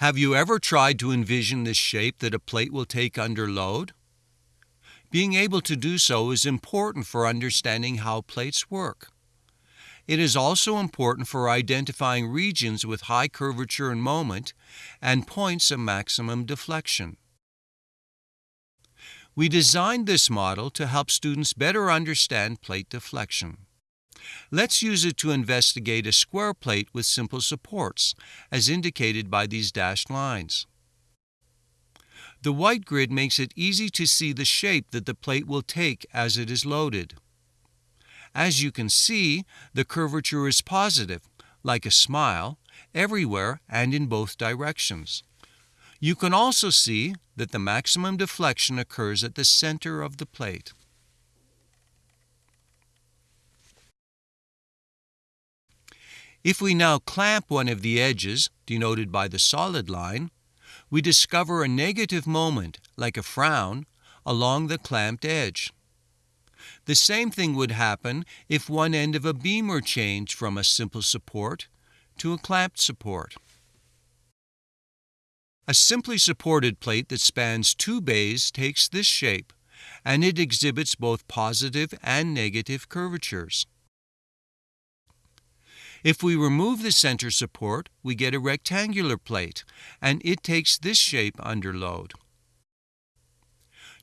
Have you ever tried to envision the shape that a plate will take under load? Being able to do so is important for understanding how plates work. It is also important for identifying regions with high curvature and moment and points of maximum deflection. We designed this model to help students better understand plate deflection. Let's use it to investigate a square plate with simple supports, as indicated by these dashed lines. The white grid makes it easy to see the shape that the plate will take as it is loaded. As you can see, the curvature is positive, like a smile, everywhere and in both directions. You can also see that the maximum deflection occurs at the center of the plate. If we now clamp one of the edges, denoted by the solid line, we discover a negative moment, like a frown, along the clamped edge. The same thing would happen if one end of a beam were changed from a simple support to a clamped support. A simply supported plate that spans two bays takes this shape, and it exhibits both positive and negative curvatures. If we remove the center support, we get a rectangular plate, and it takes this shape under load.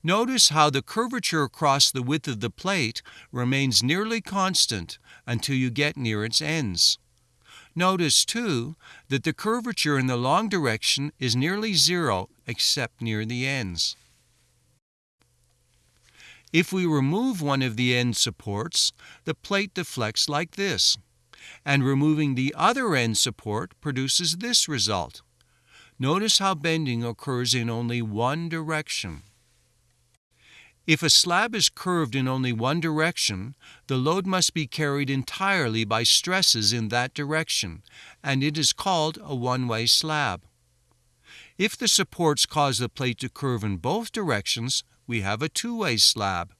Notice how the curvature across the width of the plate remains nearly constant until you get near its ends. Notice, too, that the curvature in the long direction is nearly zero except near the ends. If we remove one of the end supports, the plate deflects like this, and removing the other end support produces this result. Notice how bending occurs in only one direction. If a slab is curved in only one direction, the load must be carried entirely by stresses in that direction, and it is called a one-way slab. If the supports cause the plate to curve in both directions, we have a two-way slab.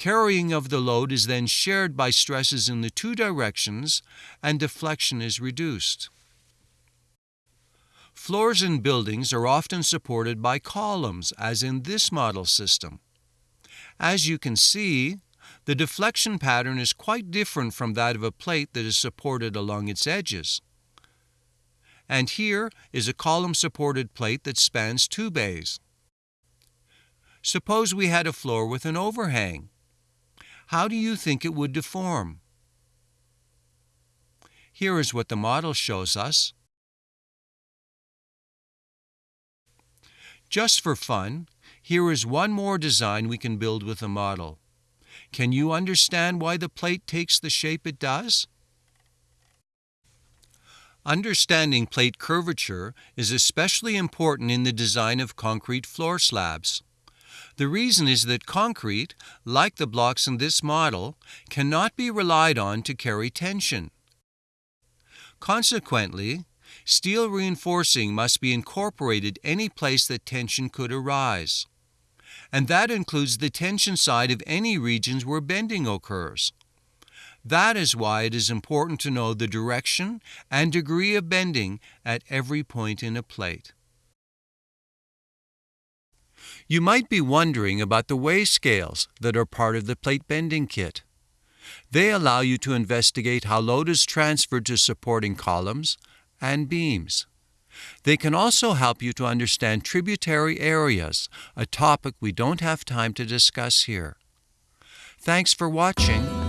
Carrying of the load is then shared by stresses in the two directions, and deflection is reduced. Floors in buildings are often supported by columns, as in this model system. As you can see, the deflection pattern is quite different from that of a plate that is supported along its edges. And here is a column-supported plate that spans two bays. Suppose we had a floor with an overhang. How do you think it would deform? Here is what the model shows us. Just for fun, here is one more design we can build with a model. Can you understand why the plate takes the shape it does? Understanding plate curvature is especially important in the design of concrete floor slabs. The reason is that concrete, like the blocks in this model, cannot be relied on to carry tension. Consequently, Steel reinforcing must be incorporated any place that tension could arise. And that includes the tension side of any regions where bending occurs. That is why it is important to know the direction and degree of bending at every point in a plate. You might be wondering about the weigh scales that are part of the plate bending kit. They allow you to investigate how load is transferred to supporting columns, and beams. They can also help you to understand tributary areas, a topic we don't have time to discuss here. Thanks for watching